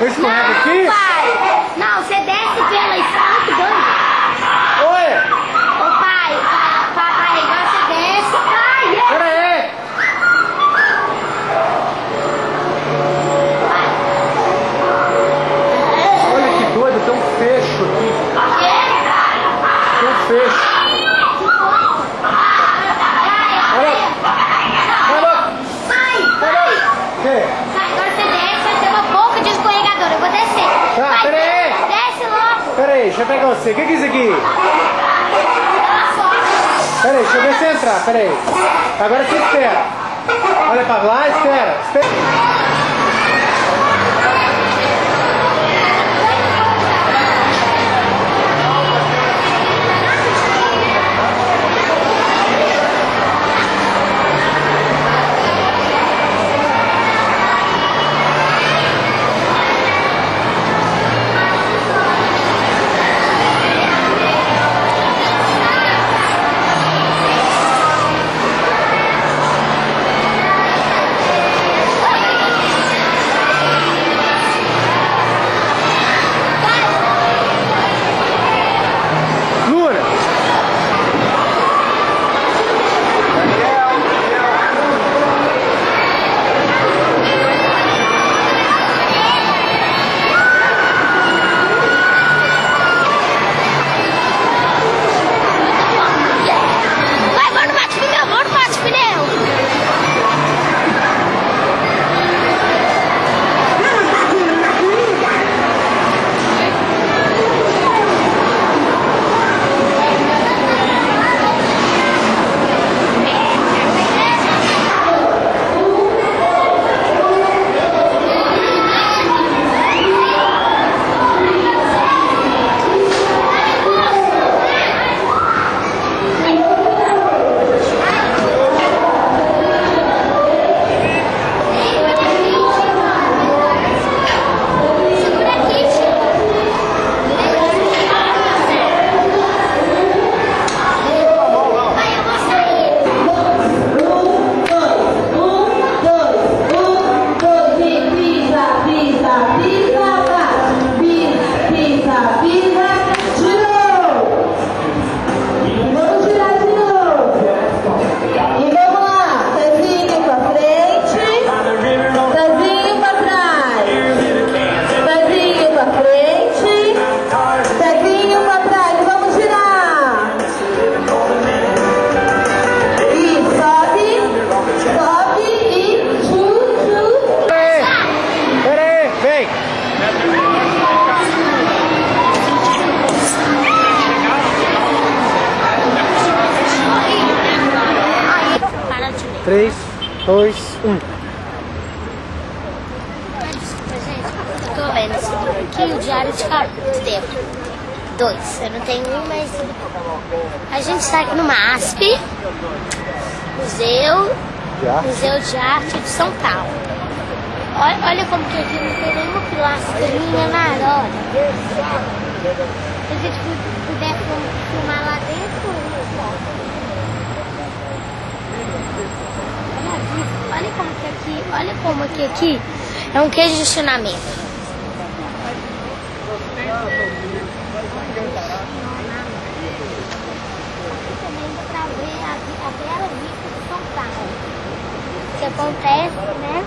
Eu escorrego aqui? Não, pai. Não, você desce pela escada, doido. Oi! Ô, pai, pra carregar, você desce. Pai, Pera aí! Olha que doido, tem um fecho aqui. Tem um fecho. Olha! Olha! Pai, pai. Que? Pai, agora você desce, vai ter uma boca de escorregador. Eu vou descer. Tá, Pai, pera aí. Desce logo. Pera aí, deixa eu pegar você. O que é isso aqui? Ela só. Pera aí, deixa eu ver você entrar. Pera aí. Agora você espera. Olha pra lá, espera. espera. 3, 2, 1. Desculpa, gente. Eu tô lendo esse livro aqui, o Diário de Carteiro. Dois. Eu não tenho um, mas. A gente está aqui no MASP, Museu, Já? Museu de Arte de São Paulo. Olha, olha como que aqui não tem nenhuma pilastrinha, nada, olha. Se a gente pu- puder fil- filmar lá dentro, olha como que aqui, olha como que aqui é um queijo de estacionamento. Também dá pra ver a, vi- a bela vista de São Paulo. O que acontece, né?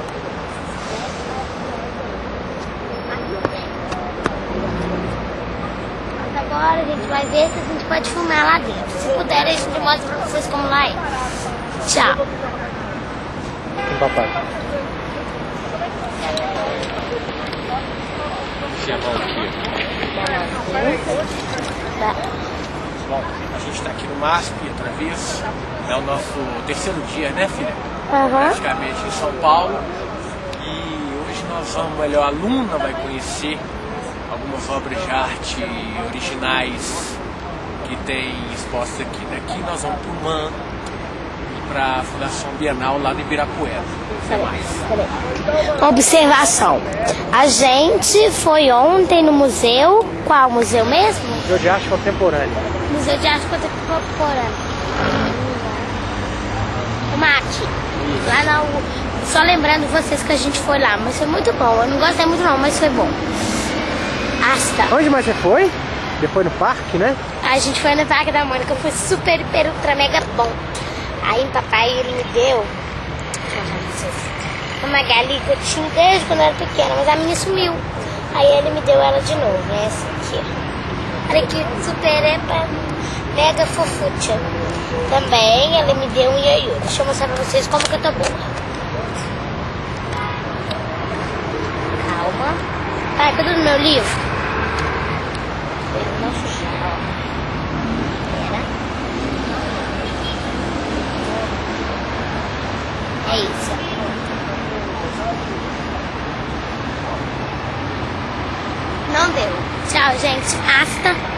Mas agora a gente vai ver se a gente pode filmar lá dentro. Se puder, a gente mostra pra vocês como lá é. Tchau. Papai. Chegou aqui. Tá. Bom, a gente está aqui no MASP outra vez. É o nosso terceiro dia, né, filha? Aham. Praticamente em São Paulo. E hoje nós vamos, melhor, a aluna vai conhecer algumas obras de arte originais que tem expostas aqui. Daqui nós vamos para o MAN para a Fundação Bienal lá no Ibirapuera. Até mais. Observação. A gente foi ontem no museu. Qual museu mesmo? Museu de Arte Contemporânea. Museu de Arte Contemporânea. O MAT. Lá na U- Só lembrando vocês que a gente foi lá, mas foi muito bom. Eu não gostei muito não, mas foi bom. Asta. Onde mais você foi? Depois no parque, né? A gente foi no Parque da Mônica, foi super, hiper, ultra, mega bom. Aí o papai, me deu uma galinha que eu tinha desde quando eu era pequena, mas a minha sumiu. Aí ele me deu ela de novo, é essa aqui. Olha que super, hiper, mega fofucha. Também ele me deu um ioiô. Deixa eu mostrar pra vocês como que eu tô boa. Calma. Pai, cadê o meu livro? Ele não sujar, ó. Pera. É isso. Não deu. Tchau, gente. Asta.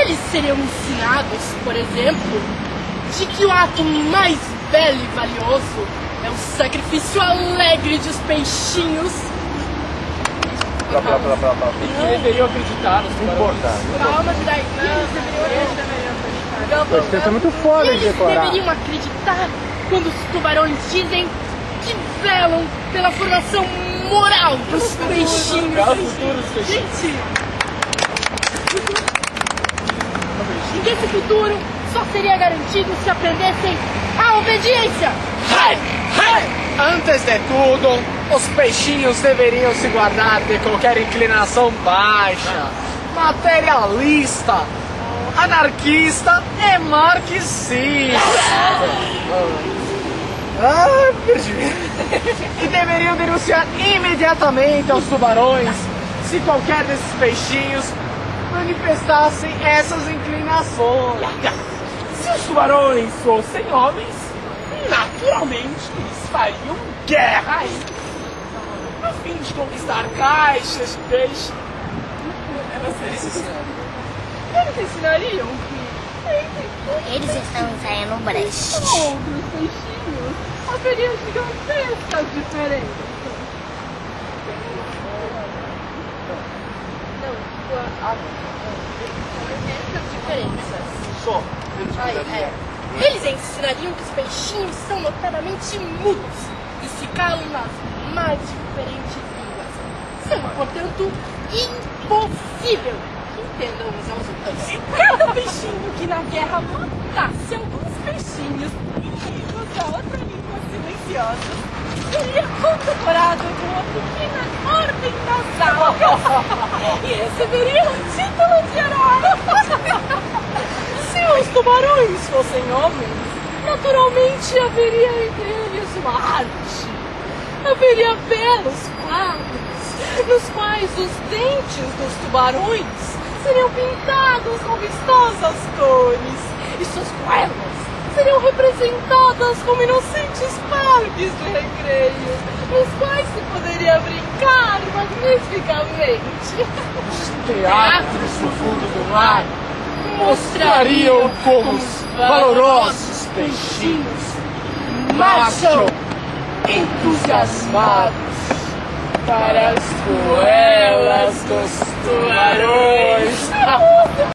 Eles seriam ensinados, por exemplo, de que o ato mais belo e valioso é o sacrifício alegre dos peixinhos. Blá, blá, blá, blá, blá. E que deveriam acreditar nos tubarões. Calma, Vidai. Não, eles deveriam acreditar. É muito foda de Eles decorar. deveriam acreditar quando os tubarões dizem que velam pela formação moral dos peixinhos. Gente! E que esse futuro só seria garantido se aprendessem a obediência! Hey, hey! Antes de tudo, os peixinhos deveriam se guardar de qualquer inclinação baixa, materialista, anarquista e marxista. Ah, perdi. E deveriam denunciar imediatamente aos tubarões se qualquer desses peixinhos manifestassem essas inclinações. Se os tubarões fossem homens, naturalmente eles fariam guerra aí. A fim de conquistar caixas de peixe. Eles ensinariam que Eles estão ensaiando o brecht. outros peixinhos haveriam gigantescas diferenças. Diferenças. Só. Aí, é. Eles ensinariam que os peixinhos são notadamente mudos e se calam nas mais diferentes línguas. São, portanto, impossível que entendam uns aos outros. Cada peixinho que na guerra matasse alguns peixinhos inimigos da outra língua silenciosa, seria condecorado com uma pequena ordem nasal e receberia o título de herói. Se os tubarões fossem homens, naturalmente haveria entre eles uma arte. Haveria belos quadros, nos quais os dentes dos tubarões seriam pintados com vistosas cores e suas goelas seriam representadas como inocentes parques de recreio, nos quais se poderia brincar magnificamente. Teatros no fundo do mar mostrariam como os valorosos peixinhos marcham entusiasmados para as goelas dos tubarões.